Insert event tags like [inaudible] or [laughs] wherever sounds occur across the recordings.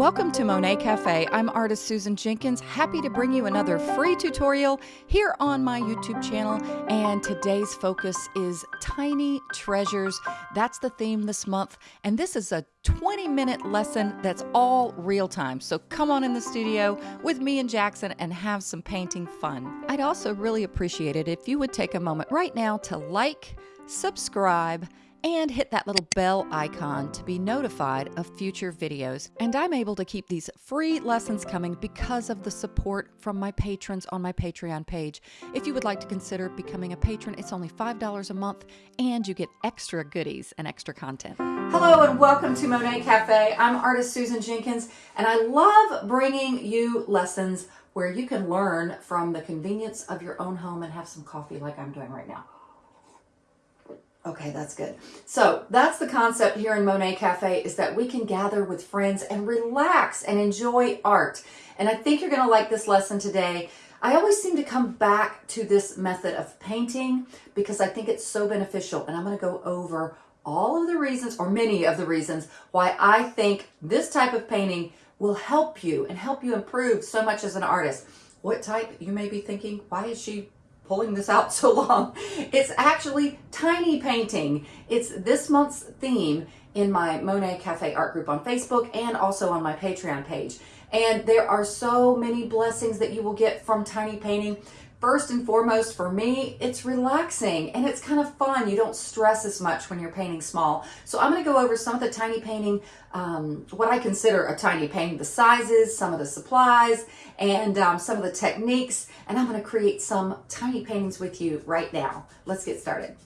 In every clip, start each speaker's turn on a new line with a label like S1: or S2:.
S1: Welcome to Monet Cafe. I'm artist Susan Jenkins, happy to bring you another free tutorial here on my YouTube channel. And today's focus is tiny treasures. That's the theme this month. And this is a 20 minute lesson that's all real time. So come on in the studio with me and Jackson and have some painting fun. I'd also really appreciate it if you would take a moment right now to like, subscribe, and hit that little bell icon to be notified of future videos. And I'm able to keep these free lessons coming because of the support from my patrons on my Patreon page. If you would like to consider becoming a patron, it's only $5 a month and you get extra goodies and extra content. Hello and welcome to Monet Cafe. I'm artist Susan Jenkins and I love bringing you lessons where you can learn from the convenience of your own home and have some coffee like I'm doing right now. Okay, that's good. So that's the concept here in Monet Cafe is that we can gather with friends and relax and enjoy art. And I think you're going to like this lesson today. I always seem to come back to this method of painting because I think it's so beneficial. And I'm going to go over all of the reasons or many of the reasons why I think this type of painting will help you and help you improve so much as an artist. What type? You may be thinking, why is she pulling this out [laughs] so long. It's actually tiny painting. It's this month's theme in my Monet Cafe art group on Facebook and also on my Patreon page. And there are so many blessings that you will get from tiny painting. First and foremost, for me, it's relaxing and it's kind of fun. You don't stress as much when you're painting small. So I'm going to go over some of the tiny painting, um, what I consider a tiny painting, the sizes, some of the supplies, and um, some of the techniques. And I'm going to create some tiny paintings with you right now. Let's get started.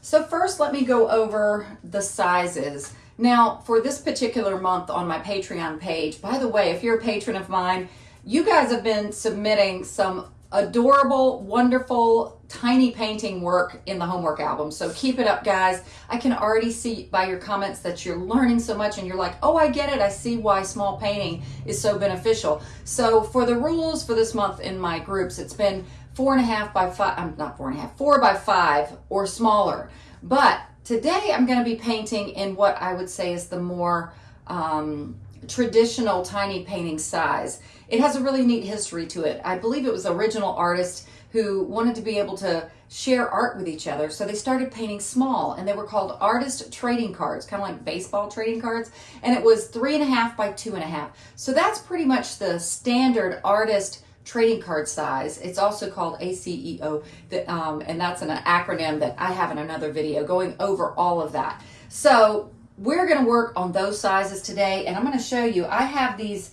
S1: So first, let me go over the sizes. Now, for this particular month on my Patreon page, by the way, if you're a patron of mine, you guys have been submitting some adorable, wonderful, tiny painting work in the homework album. So keep it up, guys. I can already see by your comments that you're learning so much and you're like, oh, I get it. I see why small painting is so beneficial. So for the rules for this month in my groups, it's been four and a half by five, I'm not four and a half, four by five or smaller. But today I'm going to be painting in what I would say is the more um, traditional tiny painting size. It has a really neat history to it. I believe it was original artists who wanted to be able to share art with each other. So they started painting small and they were called artist trading cards, kind of like baseball trading cards. And it was three and a half by two and a half. So that's pretty much the standard artist trading card size. It's also called ACEO, that, um, and that's an acronym that I have in another video going over all of that. So we're going to work on those sizes today, and I'm going to show you. I have these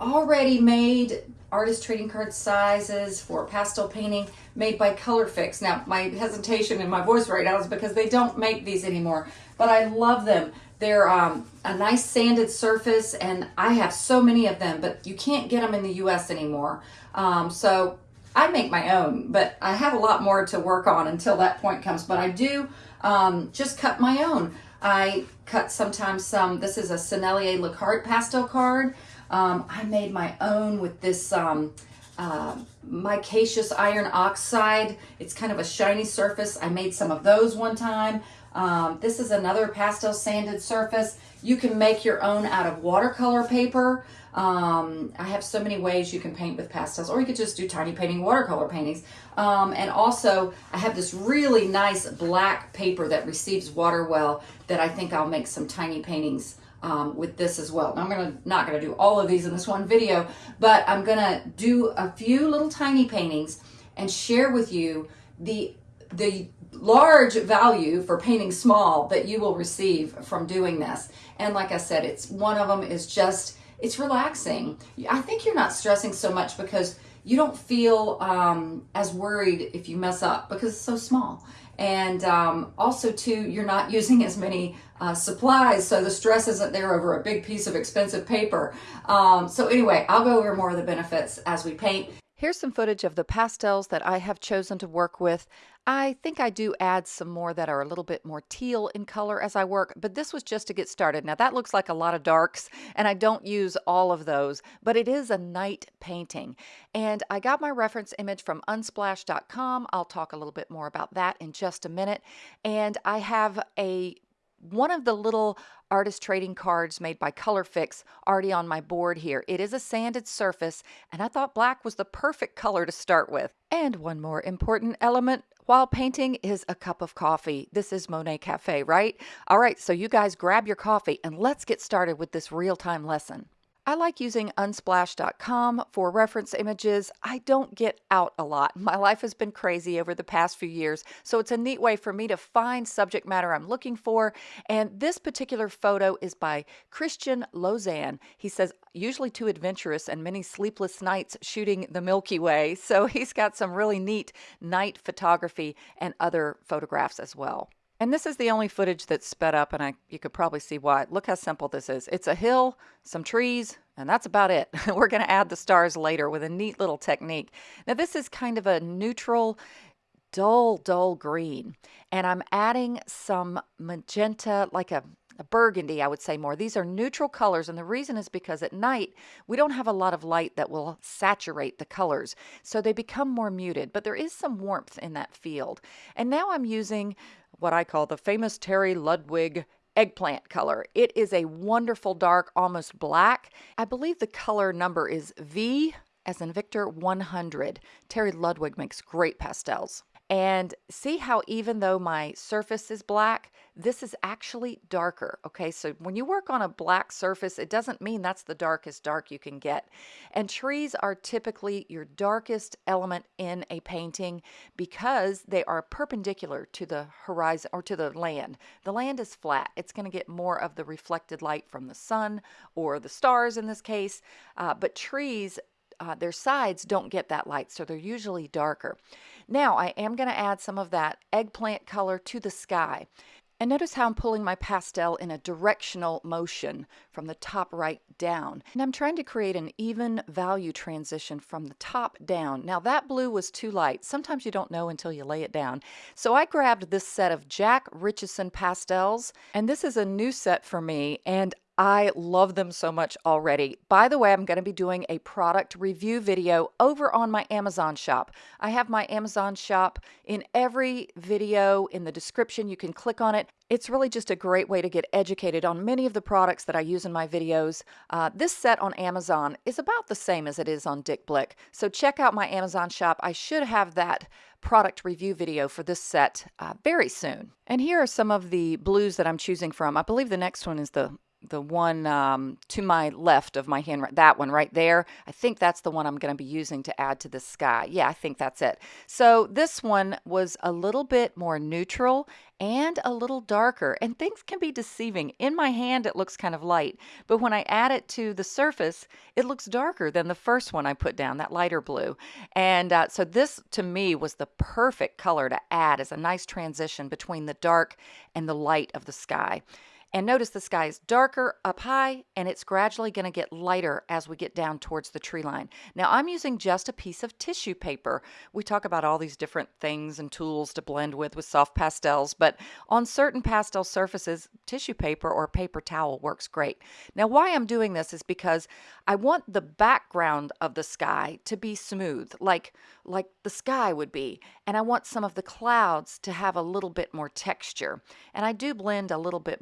S1: already made artist trading card sizes for pastel painting made by Colourfix. Now, my hesitation in my voice right now is because they don't make these anymore, but I love them. They're um, a nice sanded surface, and I have so many of them, but you can't get them in the U.S. anymore. Um, so I make my own, but I have a lot more to work on until that point comes. But I do um, just cut my own. I cut sometimes some, this is a Sennelier Le Carte pastel card. Um, I made my own with this um, uh, micaceous iron oxide. It's kind of a shiny surface. I made some of those one time. Um, this is another pastel sanded surface. You can make your own out of watercolor paper. Um, I have so many ways you can paint with pastels, or you could just do tiny painting watercolor paintings. Um, and also, I have this really nice black paper that receives water well that I think I'll make some tiny paintings um, with this as well. Now, I'm gonna not gonna do all of these in this one video, but I'm gonna do a few little tiny paintings and share with you the the large value for painting small that you will receive from doing this. And like I said, it's one of them is just it's relaxing. I think you're not stressing so much because you don't feel um, as worried if you mess up because it's so small. And um, also too, you're not [laughs] using as many uh, supplies, so the stress isn't there over a big piece of expensive paper. Um, so anyway, I'll go over more of the benefits as we paint. Here's some footage of the pastels that I have chosen to work with. I think I do add some more that are a little bit more teal in color as I work, but this was just to get started. Now that looks like a lot of darks and I don't use all of those, but it is a night painting. And I got my reference image from unsplash.com. I'll talk a little bit more about that in just a minute. And I have a one of the little artist trading cards made by Colourfix already on my board here. It is a sanded surface, and I thought black was the perfect color to start with. And one more important element while painting is a cup of coffee. This is Monet Cafe, right? All right, so you guys grab your coffee and let's get started with this real-time lesson. I like using unsplash.com for reference images. I don't get out a lot. [laughs] My life has been crazy over the past few years, so it's a neat way for me to find subject matter I'm looking for. And this particular photo is by Christian Lausanne. He says, usually too adventurous and many sleepless nights shooting the Milky Way. [laughs] So he's got some really neat night photography and other photographs as well. And this is the only footage that's sped up, and I you could probably see why. Look how simple this is. It's a hill, some trees, and that's about it. [laughs] We're going to add the stars later with a neat little technique. Now this is kind of a neutral, dull, dull green, and I'm adding some magenta, like a a burgundy, I would say more. These are neutral colors, and the reason is because at night we don't have a lot of light that will saturate the colors, so they become more muted, but there is some warmth in that field. And now I'm using what I call the famous Terry Ludwig eggplant color. It is a wonderful dark, almost black. I believe the color number is V as in Victor 100. Terry Ludwig makes great pastels. And see how even though my surface is black, this is actually darker. Okay, so when you work on a black surface, it doesn't mean that's the darkest dark you can get. And trees are typically your darkest element in a painting because they are perpendicular to the horizon or to the land. The land is flat. It's going to get more of the reflected light from the sun or the stars in this case. Uh, but trees uh, their sides don't get that light, so they're usually darker. Now I am going to add some of that eggplant color to the sky. And notice how I'm pulling my pastel in a directional motion from the top right down. And I'm trying to create an even value transition from the top down. Now that blue was too light. Sometimes you don't know until you lay it down. So I grabbed this set of Jack Richardson pastels, and this is a new set for me, and I love them so much already. By the way, I'm going to be doing a product review video over on my Amazon shop. I have my Amazon shop in every video in the description. You can click on it. It's really just a great way to get educated on many of the products that I use in my videos. Uh, this set on Amazon is about the same as it is on Dick Blick. So check out my Amazon shop. I should have that product review video for this set uh, very soon. And here are some of the blues that I'm choosing from. I believe the next one is the the one um, to my left of my hand, that one right there. I think that's the one I'm going to be using to add to the sky. Yeah, I think that's it. So this one was a little bit more neutral and a little darker and things can be deceiving. In my hand it looks kind of light, but when I add it to the surface it looks darker than the first one I put down, that lighter blue. And uh, so this to me was the perfect color to add as a nice transition between the dark and the light of the sky. And notice the sky is darker up high and it's gradually going to get lighter as we get down towards the tree line. Now I'm using just a piece of tissue paper. We talk about all these different things and tools to blend with with soft pastels, but on certain pastel surfaces, tissue paper or paper towel works great. Now why I'm doing this is because I want the background of the sky to be smooth, like like the sky would be, and I want some of the clouds to have a little bit more texture. And I do blend a little bit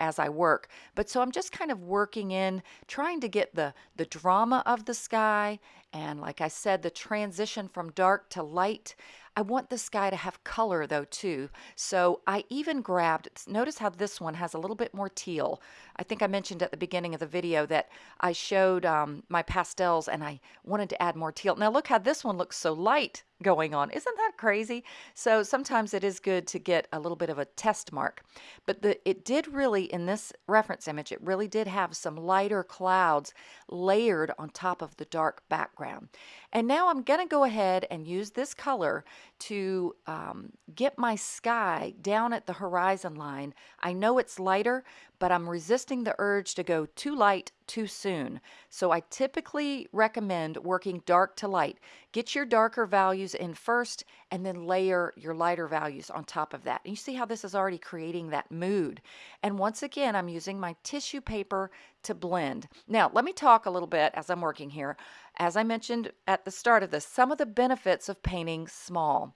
S1: as I work. But so I'm just kind of working in, trying to get the, the drama of the sky and like I said, the transition from dark to light. I want the sky to have color though too. So I even grabbed, notice how this one has a little bit more teal. I think I mentioned at the beginning of the video that I showed um, my pastels and I wanted to add more teal. Now look how this one looks so light going on. Isn't that crazy? So sometimes it is good to get a little bit of a test mark. But the, it did really, in this reference image, it really did have some lighter clouds layered on top of the dark background. And now I'm going to go ahead and use this color to um, get my sky down at the horizon line. I know it's lighter, but I'm resisting the urge to go too light too soon. So I typically recommend working dark to light. Get your darker values in first and then layer your lighter values on top of that. And you see how this is already creating that mood. And once again, I'm using my tissue paper to blend. Now, let me talk a little bit as I'm working here. As I mentioned at the start of this, some of the benefits of painting small.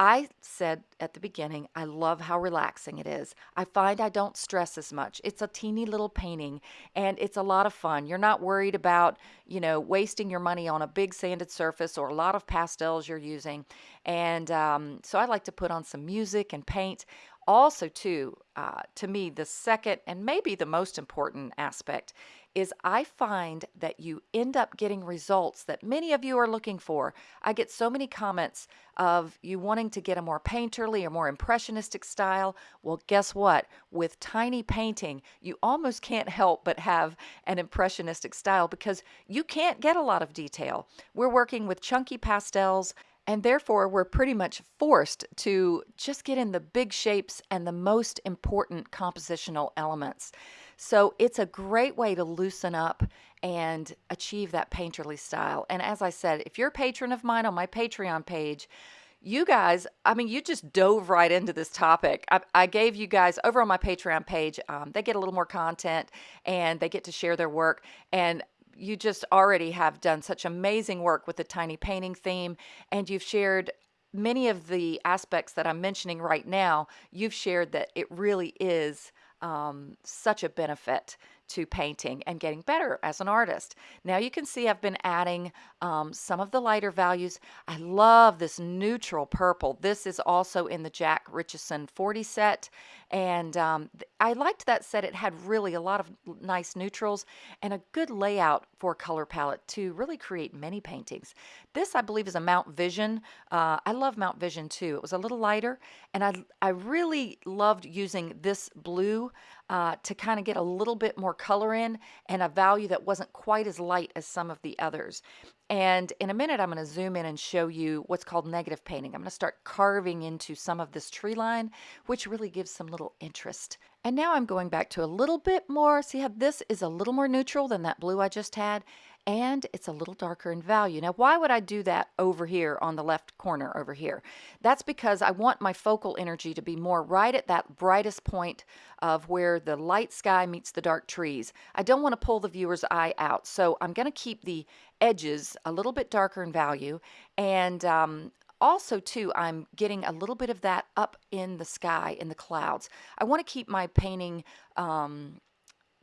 S1: I said at the beginning, I love how relaxing it is. I find I don't stress as much. It's a teeny little painting and it's a lot of fun. You're not worried about, you know, wasting your money on a big sanded surface or a lot of pastels you're using. And um, so I like to put on some music and paint also too uh, to me the second and maybe the most important aspect is I find that you end up getting results that many of you are looking for. I get so many comments of you wanting to get a more painterly or more impressionistic style. Well, guess what? With tiny painting, you almost can't help but have an impressionistic style because you can't get a lot of detail. We're working with chunky pastels and therefore, we're pretty much forced to just get in the big shapes and the most important compositional elements. So it's a great way to loosen up and achieve that painterly style. And as I said, if you're a patron of mine on my Patreon page, you guys, I mean, you just dove right into this topic. I, I gave you guys over on my Patreon page, um, they get a little more content and they get to share their work. And you just already have done such amazing work with the tiny painting theme, and you've shared many of the aspects that I'm mentioning right now. You've shared that it really is um, such a benefit to painting and getting better as an artist. Now you can see I've been adding um, some of the lighter values. I love this neutral purple. This is also in the Jack Richardson 40 set and um, I liked that set. It had really a lot of nice neutrals and a good layout for color palette to really create many paintings. This, I believe, is a Mount Vision. Uh, I love Mount Vision too. It was a little lighter, and I, I really loved using this blue uh, to kind of get a little bit more color in and a value that wasn't quite as light as some of the others. And in a minute, I'm going to zoom in and show you what's called negative painting. I'm going to start carving into some of this tree line, which really gives some little interest. And now I'm going back to a little bit more. See how this is a little more neutral than that blue I just had? And it's a little darker in value. Now, why would I do that over here on the left corner over here? That's because I want my focal energy to be more right at that brightest point of where the light sky meets the dark trees. I don't want to pull the viewer's eye out, so I'm going to keep the edges a little bit darker in value and um, also too i'm getting a little bit of that up in the sky in the clouds i want to keep my painting um,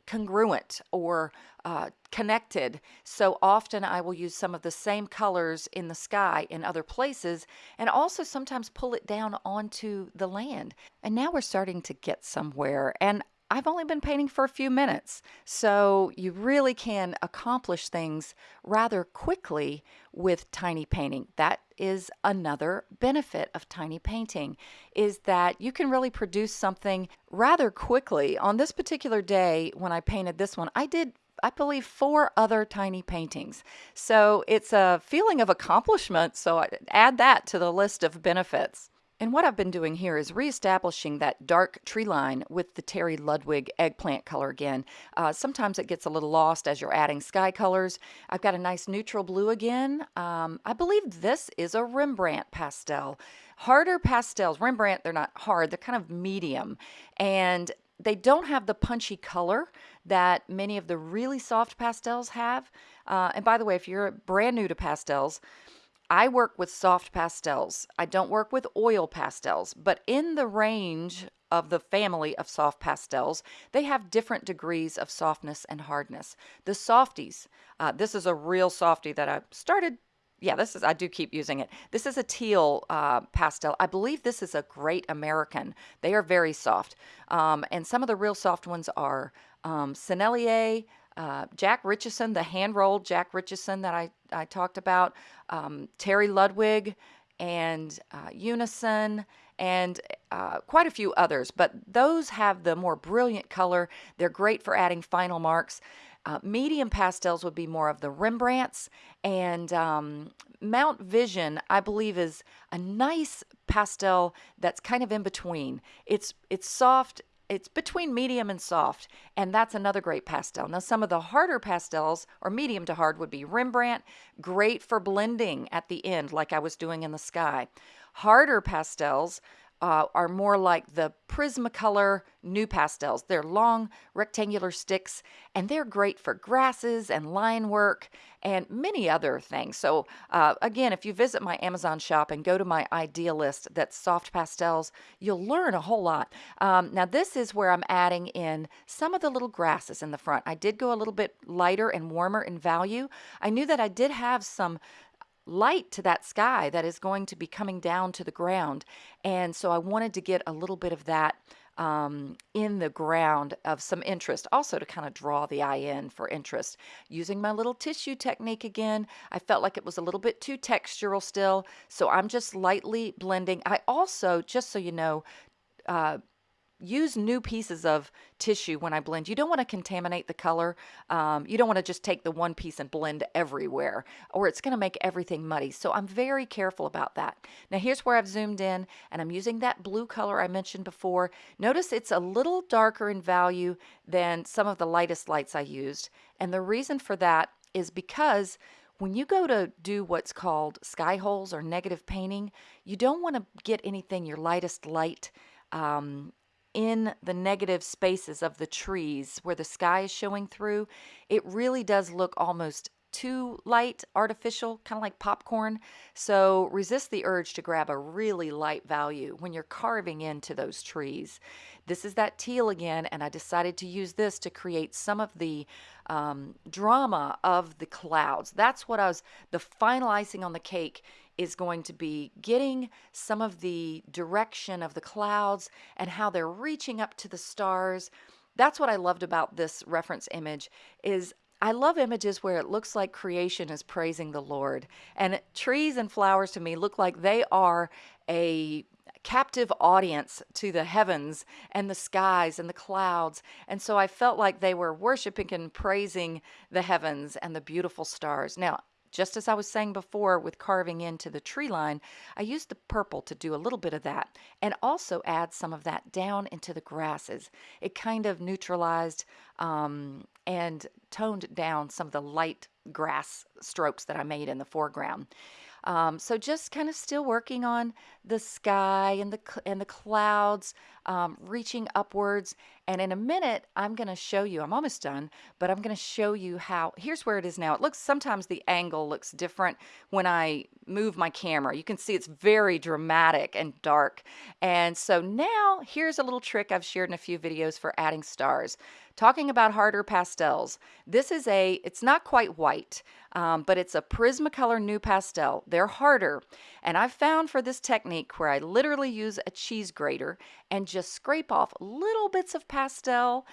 S1: congruent or uh, connected. So often I will use some of the same colors in the sky in other places and also sometimes pull it down onto the land. And now we're starting to get somewhere. And I've only been painting for a few minutes, so you really can accomplish things rather quickly with tiny painting. That is another benefit of tiny painting is that you can really produce something rather quickly. On this particular day when I painted this one, I did I believe four other tiny paintings. So it's a feeling of accomplishment, so add that to the list of benefits. And what I've been doing here is reestablishing that dark tree line with the Terry Ludwig eggplant color again. Uh, sometimes it gets a little lost as you're adding sky colors. I've got a nice neutral blue again. Um, I believe this is a Rembrandt pastel. Harder pastels, Rembrandt, they're not hard, they're kind of medium. And they don't have the punchy color that many of the really soft pastels have. Uh, and by the way, if you're brand new to pastels, I work with soft pastels. I don't work with oil pastels, but in the range of the family of soft pastels, they have different degrees of softness and hardness. The softies, uh, this is a real softie that I started. Yeah, this is, I do keep using it. This is a teal uh, pastel. I believe this is a great American. They are very soft. Um, and some of the real soft ones are um, Sennelier, uh, Jack Richardson, the hand rolled Jack Richardson that I, I talked about, um, Terry Ludwig, and uh, Unison, and uh, quite a few others. But those have the more brilliant color. They're great for adding final marks. Uh, medium pastels would be more of the Rembrandts, and um, Mount Vision, I believe, is a nice pastel that's kind of in between. It's it's soft it's between medium and soft, and that's another great pastel. Now, some of the harder pastels, or medium to hard, would be Rembrandt, great for blending at the end, like I was doing in the sky. Harder pastels uh, are more like the Prismacolor NuPastels. They're long rectangular sticks and they're great for grasses and line work and many other things. So uh, again, if you visit my Amazon shop and go to my idea list that's soft pastels, you'll learn a whole lot. Um, now this is where I'm adding in some of the little grasses in the front. I did go a little bit lighter and warmer in value. I knew that I did have some light to that sky that is going to be coming down to the ground. And so I wanted to get a little bit of that um, in the ground of some interest, also to kind of draw the eye in for interest. Using my little tissue technique again, I felt like it was a little bit too textural still, so I'm just lightly blending. I also, just so you know, uh, use new pieces of tissue when I blend. You don't want to contaminate the color. Um, you don't want to just take the one piece and blend everywhere or it's going to make everything muddy. So I'm very careful about that. Now here's where I've zoomed in and I'm using that blue color I mentioned before. Notice it's a little darker in value than some of the lightest lights I used. And the reason for that is because when you go to do what's called sky holes or negative painting, you don't want to get anything your lightest light um, in the negative spaces of the trees where the sky is showing through, it really does look almost too light, artificial, kind of like popcorn. So resist the urge to grab a really light value when you're carving into those trees. This is that teal again, and I decided to use this to create some of the um, drama of the clouds. That's what I was, the final icing on the cake is going to be getting some of the direction of the clouds and how they're reaching up to the stars. That's what I loved about this reference image is I love images where it looks like creation is praising the Lord. And trees and flowers to me look like they are a captive audience to the heavens and the skies and the clouds. And so I felt like they were worshiping and praising the heavens and the beautiful stars. Now, just as I was saying before with carving into the tree line, I used the purple to do a little bit of that and also add some of that down into the grasses. It kind of neutralized um, and toned down some of the light grass strokes that I made in the foreground. Um, so just kind of still working on the sky and the and the clouds um, reaching upwards. And in a minute, I'm going to show you. I'm almost done, but I'm going to show you how. Here's where it is now. It looks sometimes the angle looks different when I move my camera. You can see it's very dramatic and dark. And so now here's a little trick I've shared in a few videos for adding stars talking about harder pastels. This is a, it's not quite white, um, but it's a Prismacolor NuPastel. They're harder. And I've found for this technique where I literally use a cheese grater and just scrape off little bits of pastel,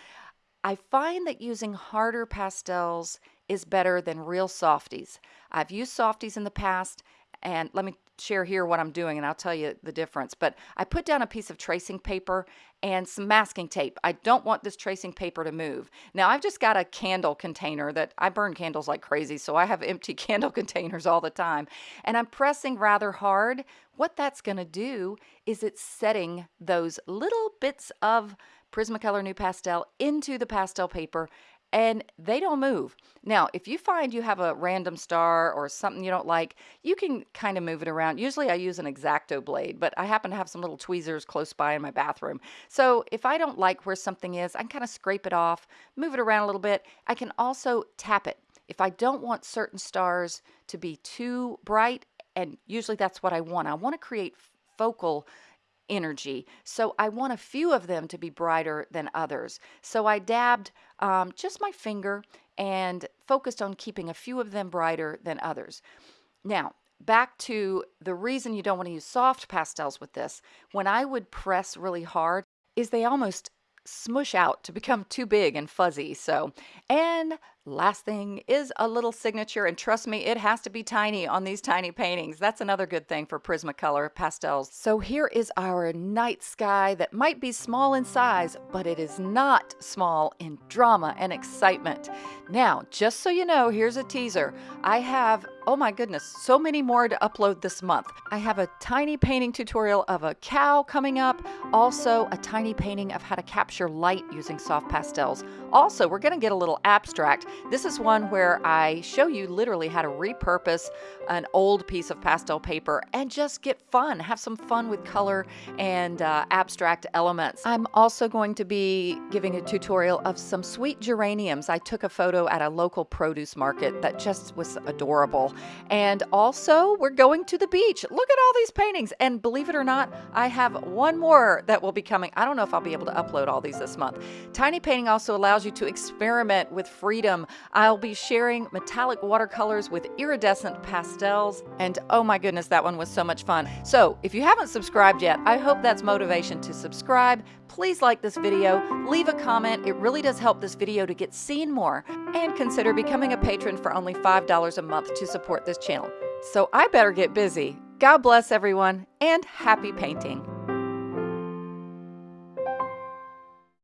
S1: I find that using harder pastels is better than real softies. I've used softies in the past and let me share here what I'm doing and I'll tell you the difference. But I put down a piece of tracing paper and some masking tape. I don't want this tracing paper to move. Now I've just got a candle container that I burn candles like crazy, so I have [laughs] empty candle containers all the time. And I'm pressing rather hard. What that's going to do is it's setting those little bits of Prismacolor NuPastel into the pastel paper and they don't move. Now, if you find you have a random star or something you don't like, you can kind of move it around. Usually I use an X-Acto blade, but I happen to have some little tweezers close by in my bathroom. So if I don't like where something is, I can kind of scrape it off, move it around a little bit. I can also tap it. If I don't want certain stars to be too bright, and usually that's what I want, I want to create focal energy. So I want a few of them to be brighter than others. So I dabbed um, just my finger and focused on keeping a few of them brighter than others. Now, back to the reason you don't want to use soft pastels with this. When I would press really hard, is they almost smush out to become too big and fuzzy. So, and Last thing is a little signature, and trust me, it has to be tiny on these tiny paintings. That's another good thing for Prismacolor pastels. So here is our night sky that might be small in size, but it is not small in drama and excitement. Now, just so you know, here's a teaser. I have, oh my goodness, so many more to upload this month. I have a tiny painting tutorial of a cow coming up, also a tiny painting of how to capture light using soft pastels. Also, we're going to get a little abstract. This is one where I show you literally how to repurpose an old piece of pastel paper and just get fun, have some fun with color and uh, abstract elements. I'm also going to be giving a tutorial of some sweet geraniums. I took a photo at a local produce market that just was adorable. And also, we're going to the beach. Look at all these paintings. And believe it or not, I have one more that will be coming. I don't know if I'll be able to upload all these this month. Tiny painting also you to experiment with freedom. I'll be sharing metallic watercolors with iridescent pastels. And oh my goodness, that one was so much fun. So if you haven't subscribed yet, I hope that's motivation to subscribe. Please like this video, leave a comment. It really does help this video to get seen more. And consider becoming a patron for only $5 a month to support this channel. So I better get busy. God bless everyone and happy painting.